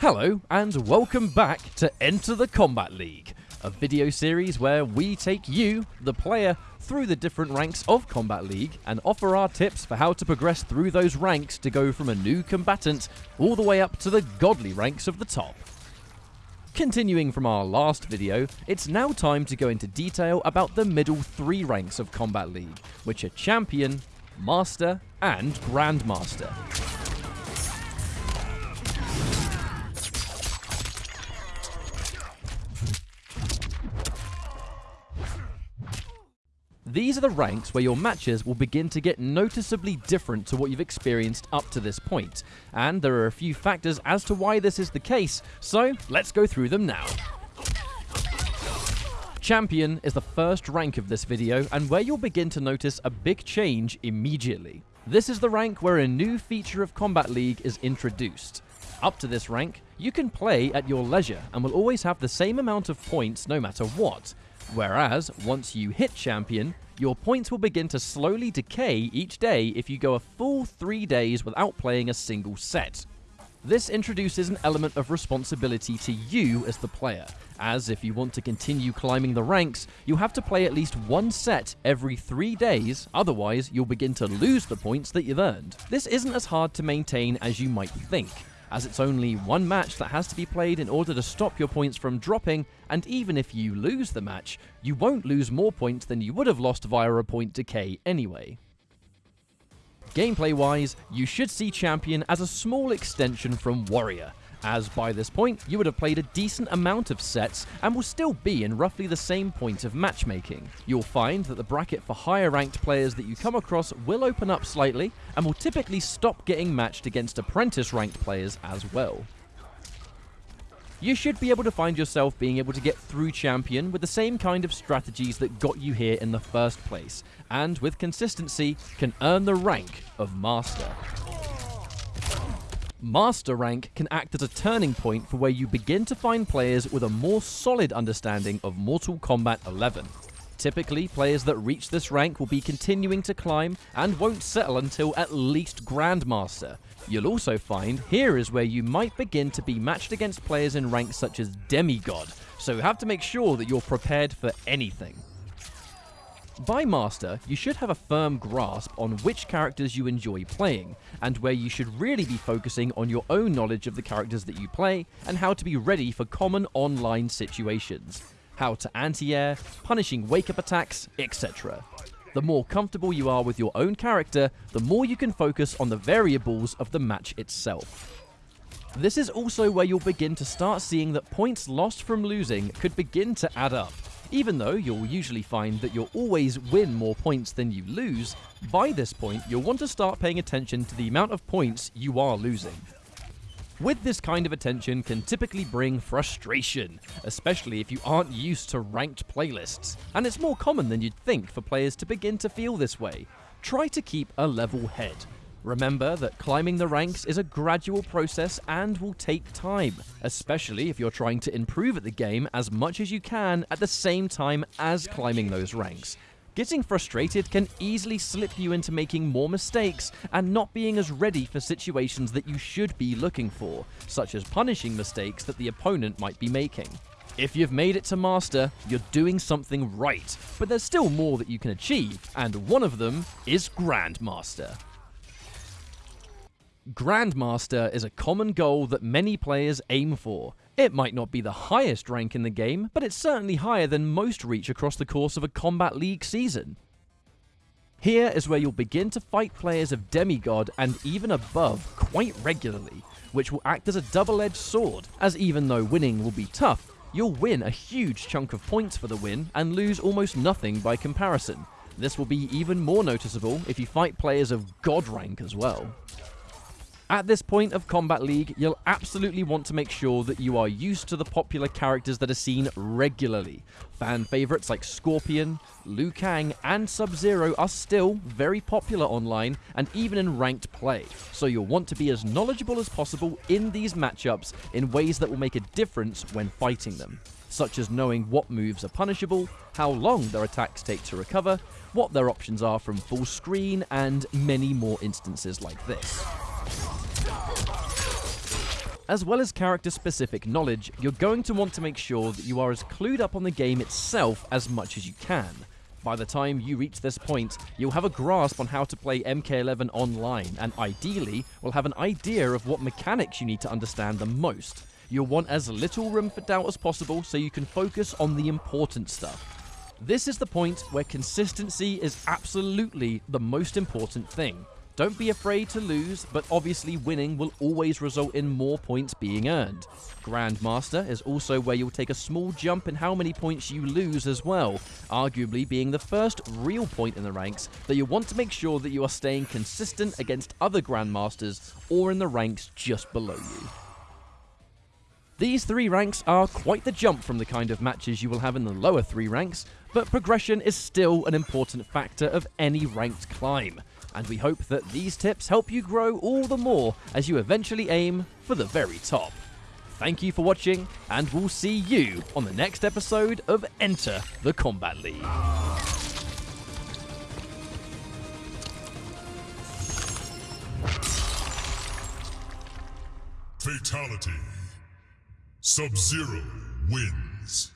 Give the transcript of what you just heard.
Hello, and welcome back to Enter the Kombat League, a video series where we take you, the player, through the different ranks of Kombat League and offer our tips for how to progress through those ranks to go from a new combatant all the way up to the godly ranks of the top. Continuing from our last video, it's now time to go into detail about the middle three ranks of Kombat League, which are Champion, Master, and Grandmaster. These are the ranks where your matches will begin to get noticeably different to what you've experienced up to this point, and there are a few factors as to why this is the case, so let's go through them now. Champion is the first rank of this video and where you'll begin to notice a big change immediately. This is the rank where a new feature of Kombat League is introduced. Up to this rank, you can play at your leisure and will always have the same amount of points no matter what, Whereas, once you hit Champion, your points will begin to slowly decay each day if you go a full three days without playing a single set. This introduces an element of responsibility to you as the player, as if you want to continue climbing the ranks, you have to play at least one set every three days, otherwise you'll begin to lose the points that you've earned. This isn't as hard to maintain as you might think, as it's only one match that has to be played in order to stop your points from dropping, and even if you lose the match, you won't lose more points than you would have lost via a point decay anyway. Gameplay wise, you should see Champion as a small extension from Warrior, as by this point you would have played a decent amount of sets and will still be in roughly the same point of matchmaking. You'll find that the bracket for higher ranked players that you come across will open up slightly and will typically stop getting matched against apprentice ranked players as well. You should be able to find yourself being able to get through Champion with the same kind of strategies that got you here in the first place, and with consistency can earn the rank of Master. Master rank can act as a turning point for where you begin to find players with a more solid understanding of Mortal Kombat 11. Typically, players that reach this rank will be continuing to climb and won't settle until at least Grandmaster. You'll also find here is where you might begin to be matched against players in ranks such as Demigod, so have to make sure that you're prepared for anything. By Master, you should have a firm grasp on which characters you enjoy playing, and where you should really be focusing on your own knowledge of the characters that you play, and how to be ready for common online situations. How to anti-air, punishing wake-up attacks, etc. The more comfortable you are with your own character, the more you can focus on the variables of the match itself. This is also where you'll begin to start seeing that points lost from losing could begin to add up, even though you'll usually find that you'll always win more points than you lose, by this point you'll want to start paying attention to the amount of points you are losing. With this kind of attention can typically bring frustration, especially if you aren't used to ranked playlists, and it's more common than you'd think for players to begin to feel this way. Try to keep a level head. Remember that climbing the ranks is a gradual process and will take time, especially if you're trying to improve at the game as much as you can at the same time as climbing those ranks. Getting frustrated can easily slip you into making more mistakes and not being as ready for situations that you should be looking for, such as punishing mistakes that the opponent might be making. If you've made it to Master, you're doing something right, but there's still more that you can achieve, and one of them is Grandmaster. Grandmaster is a common goal that many players aim for. It might not be the highest rank in the game, but it's certainly higher than most reach across the course of a Kombat League season. Here is where you'll begin to fight players of Demigod and even above quite regularly, which will act as a double-edged sword, as even though winning will be tough, you'll win a huge chunk of points for the win and lose almost nothing by comparison. This will be even more noticeable if you fight players of God rank as well. At this point of Kombat League, you'll absolutely want to make sure that you are used to the popular characters that are seen regularly. Fan favorites like Scorpion, Liu Kang, and Sub-Zero are still very popular online and even in ranked play, so you'll want to be as knowledgeable as possible in these matchups in ways that will make a difference when fighting them such as knowing what moves are punishable, how long their attacks take to recover, what their options are from full screen, and many more instances like this. As well as character specific knowledge, you're going to want to make sure that you are as clued up on the game itself as much as you can. By the time you reach this point, you'll have a grasp on how to play MK11 online, and ideally, will have an idea of what mechanics you need to understand the most. You'll want as little room for doubt as possible so you can focus on the important stuff. This is the point where consistency is absolutely the most important thing. Don't be afraid to lose, but obviously winning will always result in more points being earned. Grandmaster is also where you'll take a small jump in how many points you lose as well, arguably being the first real point in the ranks that you want to make sure that you are staying consistent against other Grandmasters or in the ranks just below you. These three ranks are quite the jump from the kind of matches you will have in the lower three ranks, but progression is still an important factor of any ranked climb, and we hope that these tips help you grow all the more as you eventually aim for the very top. Thank you for watching, and we'll see you on the next episode of Enter the Kombat League. Fatality. Sub-Zero wins.